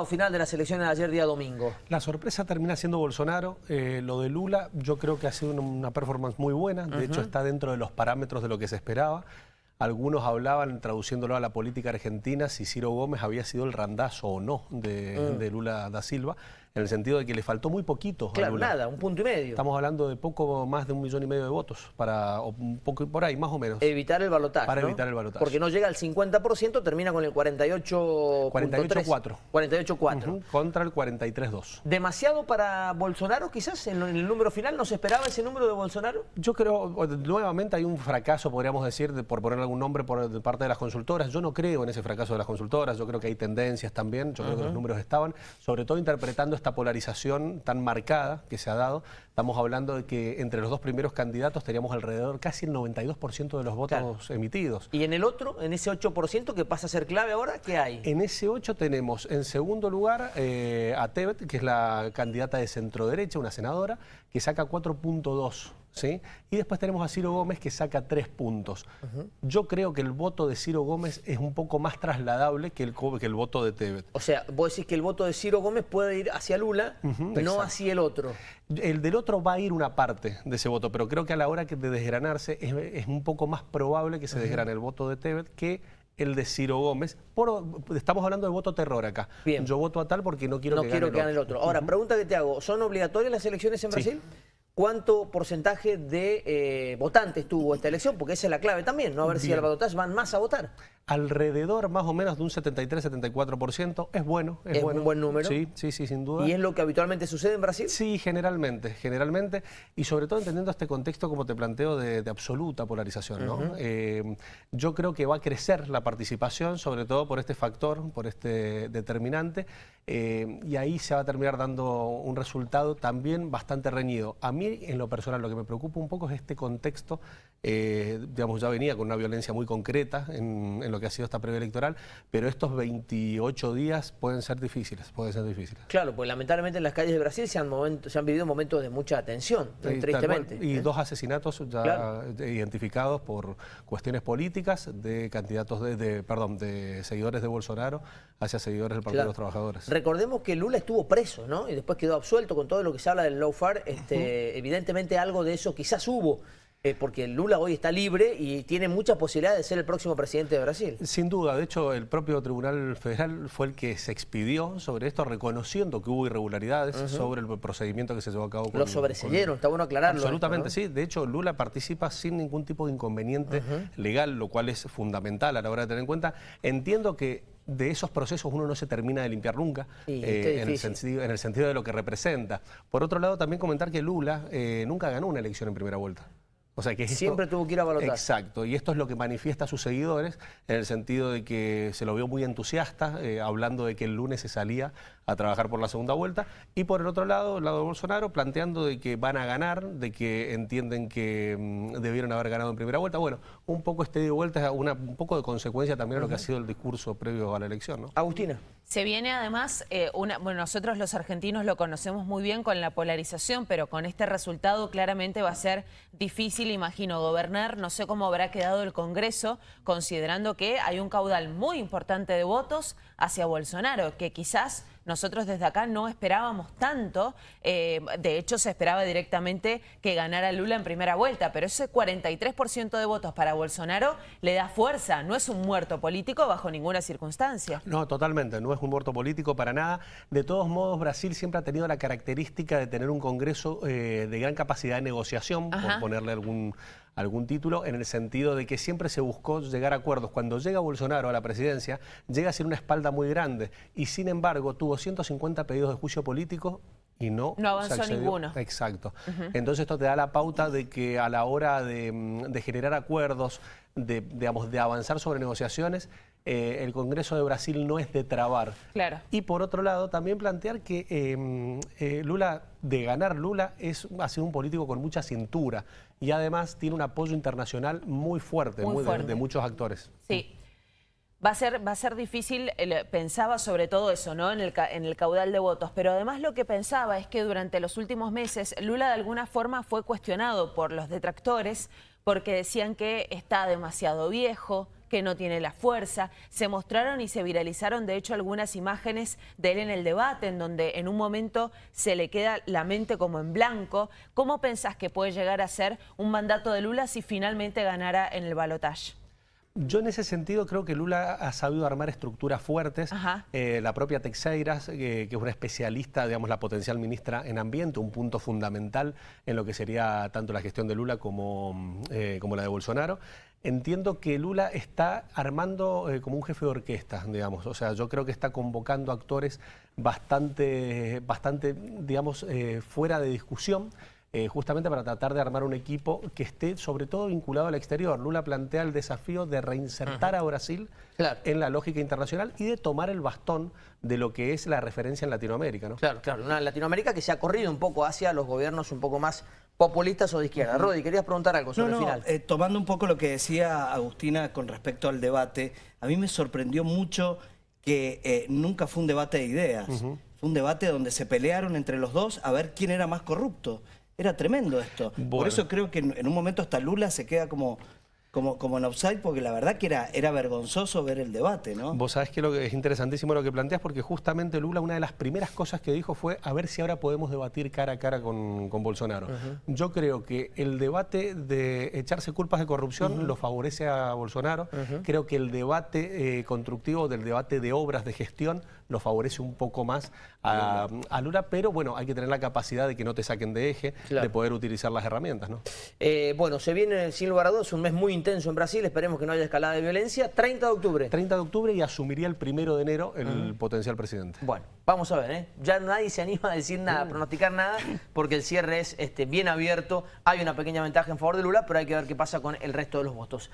resultado final de las elecciones de ayer día domingo? La sorpresa termina siendo Bolsonaro. Eh, lo de Lula yo creo que ha sido una, performance muy buena. De hecho está dentro de los parámetros de lo que se esperaba. Algunos hablaban, traduciéndolo a la política argentina, si Ciro Gómez había sido el randazo o no de, mm. de Lula da Silva en el sentido de que le faltó muy poquito Claro, nada, un punto y medio. Estamos hablando de poco más de un millón y medio de votos, para o un poco por ahí, más o menos. Evitar el balotaje, Para evitar el balotaje. Porque no llega al 50%, termina con el 48... 48-4. 48-4. contra el 43-2. ¿Demasiado para Bolsonaro quizás en el número final? ¿No se esperaba ese número de Bolsonaro? Yo creo, nuevamente hay un fracaso, podríamos decir, por poner algún nombre por de parte de las consultoras. Yo no creo en ese fracaso de las consultoras, yo creo que hay tendencias también, yo creo que los números estaban, sobre todo interpretando esta polarización tan marcada que se ha dado, estamos hablando de que entre los dos primeros candidatos teníamos alrededor casi el 92% de los votos emitidos. ¿Y en el otro, en ese 8% que pasa a ser clave ahora, qué hay? En ese 8 tenemos en segundo lugar eh, a Tebet, que es la candidata de centro derecha, una senadora, que saca 4.2 ¿sí? Y después tenemos a Ciro Gómez que saca tres puntos. Yo creo que el voto de Ciro Gómez es un poco más trasladable que el, que el voto de Tebet. O sea, vos decís que el voto de Ciro Gómez puede ir hacia Lula, no hacia el otro. El del otro va a ir una parte de ese voto, pero creo que a la hora de desgranarse es, un poco más probable que se desgrane el voto de Tebet que el de Ciro Gómez. estamos hablando de voto terror acá. Bien. Yo voto a tal porque no quiero no que quiero gane que el otro. Ahora, pregunta que te hago, ¿son obligatorias las elecciones en Brasil? Cuánto porcentaje de eh, votantes tuvo esta elección, porque esa es la clave también, ¿no? A ver si al balotaje van más a votar. Alrededor más o menos de un 73-74%, es bueno. Es, un buen número. Sí, sí, sí, sin duda. ¿Y es lo que habitualmente sucede en Brasil? Sí, generalmente, generalmente, y sobre todo entendiendo este contexto, como te planteo, de, absoluta polarización, ¿no? Eh, yo creo que va a crecer la participación, sobre todo por este factor, por este determinante, eh, y ahí se va a terminar dando un resultado también bastante reñido. A mí en lo personal, lo que me preocupa un poco es este contexto, eh, digamos, ya venía con una violencia muy concreta en, lo que ha sido esta previa electoral, pero estos 28 días pueden ser difíciles, pueden ser difíciles. Claro, pues lamentablemente en las calles de Brasil se han, se han vivido momentos de mucha tensión, tristemente. y ¿eh? dos asesinatos ya identificados por cuestiones políticas de candidatos de, perdón, de seguidores de Bolsonaro hacia seguidores del Partido de los Trabajadores. Recordemos que Lula estuvo preso, ¿no? Y después quedó absuelto con todo lo que se habla del lawfare, este, evidentemente algo de eso quizás hubo. Eh, porque Lula hoy está libre y tiene mucha posibilidad de ser el próximo presidente de Brasil. Sin duda, de hecho el propio Tribunal Federal fue el que se expidió sobre esto, reconociendo que hubo irregularidades sobre el procedimiento que se llevó a cabo. Con, Lo sobreseyeron, está bueno aclararlo. Absolutamente, sí. De hecho, Lula participa sin ningún tipo de inconveniente legal, lo cual es fundamental a la hora de tener en cuenta. Entiendo que de esos procesos uno no se termina de limpiar nunca, eh, en, el sentido, en, el sentido, de lo que representa. Por otro lado, también comentar que Lula eh, nunca ganó una elección en primera vuelta. O sea que Siempre tuvo que ir a balotar. Exacto, y esto es lo que manifiesta a sus seguidores, en el sentido de que se lo vio muy entusiasta, eh, hablando de que el lunes se salía a trabajar por la segunda vuelta, y por el otro lado, el lado de Bolsonaro, planteando de que van a ganar, de que entienden que mm, debieron haber ganado en primera vuelta. Bueno, un poco este de vuelta es una, un poco de consecuencia también de lo que ha sido el discurso previo a la elección. ¿no? Agustina. Se viene además, eh, una, bueno, nosotros los argentinos lo conocemos muy bien con la polarización, pero con este resultado claramente va a ser difícil, imagino, gobernar. No sé cómo habrá quedado el Congreso, considerando que hay un caudal muy importante de votos hacia Bolsonaro, que quizás nosotros desde acá no esperábamos tanto, eh, de hecho se esperaba directamente que ganara Lula en primera vuelta, pero ese 43% de votos para Bolsonaro le da fuerza, no es un muerto político bajo ninguna circunstancia. No, totalmente, no es un muerto político para nada. De todos modos, Brasil siempre ha tenido la característica de tener un Congreso eh, de gran capacidad de negociación, por ponerle algún algún título, en el sentido de que siempre se buscó llegar a acuerdos. Cuando llega Bolsonaro a la presidencia, llega sin una espalda muy grande y sin embargo tuvo 150 pedidos de juicio político y no, no avanzó ninguno. Exacto. Entonces esto te da la pauta de que a la hora de, mm, generar acuerdos, de, digamos, de avanzar sobre negociaciones, eh, el Congreso de Brasil no es de trabar. Claro. Y por otro lado, también plantear que em, eh, Lula, de ganar Lula, es, ha sido un político con mucha cintura y además tiene un apoyo internacional muy fuerte, muy De, muchos actores. Sí. Va a, ser, va a ser difícil, pensaba sobre todo eso, ¿no? En el, en el caudal de votos, pero además lo que pensaba es que durante los últimos meses Lula de alguna forma fue cuestionado por los detractores porque decían que está demasiado viejo, que no tiene la fuerza. Se mostraron y se viralizaron, de hecho, algunas imágenes de él en el debate, en donde en un momento se le queda la mente como en blanco. ¿Cómo pensás que puede llegar a ser un mandato de Lula si finalmente ganara en el balotaje? Yo en ese sentido creo que Lula ha sabido armar estructuras fuertes. Eh, la propia Teixeiras, eh, que es una especialista, digamos, la potencial ministra en ambiente, un punto fundamental en lo que sería tanto la gestión de Lula como, eh, como la de Bolsonaro. Entiendo que Lula está armando como un jefe de orquesta, digamos. O sea, yo creo que está convocando actores bastante, bastante digamos, fuera de discusión. Eh, justamente para tratar de armar un equipo que esté sobre todo vinculado al exterior. Lula plantea el desafío de reinsertar a Brasil en la lógica internacional y de tomar el bastón de lo que es la referencia en Latinoamérica. ¿no? Claro, claro, una Latinoamérica que se ha corrido un poco hacia los gobiernos un poco más populistas o de izquierda. Rodi, querías preguntar algo sobre el final. Eh, tomando un poco lo que decía Agustina con respecto al debate, a mí me sorprendió mucho que eh, nunca fue un debate de ideas. Fue un debate donde se pelearon entre los dos a ver quién era más corrupto. Era tremendo esto. Por eso creo que en, un momento hasta Lula se queda como como, como en offside, porque la verdad que era, era vergonzoso ver el debate, ¿no? Vos sabés que, lo que es interesantísimo lo que planteas, porque justamente Lula, una de las primeras cosas que dijo fue a ver si ahora podemos debatir cara a cara con, con Bolsonaro. Yo creo que el debate de echarse culpas de corrupción lo favorece a Bolsonaro. Creo que el debate eh, constructivo del debate de obras de gestión lo favorece un poco más a, Lula, pero bueno, hay que tener la capacidad de que no te saquen de eje, de poder utilizar las herramientas, ¿no? Eh, bueno, se viene sin lugar a dudas un mes muy intenso en Brasil, esperemos que no haya escalada de violencia. 30 de octubre. 30 de octubre y asumiría el primero de enero el potencial presidente. Bueno, vamos a ver, ¿eh? Ya nadie se anima a decir nada, a pronosticar nada, porque el cierre es este, bien abierto. Hay una pequeña ventaja en favor de Lula, pero hay que ver qué pasa con el resto de los votos.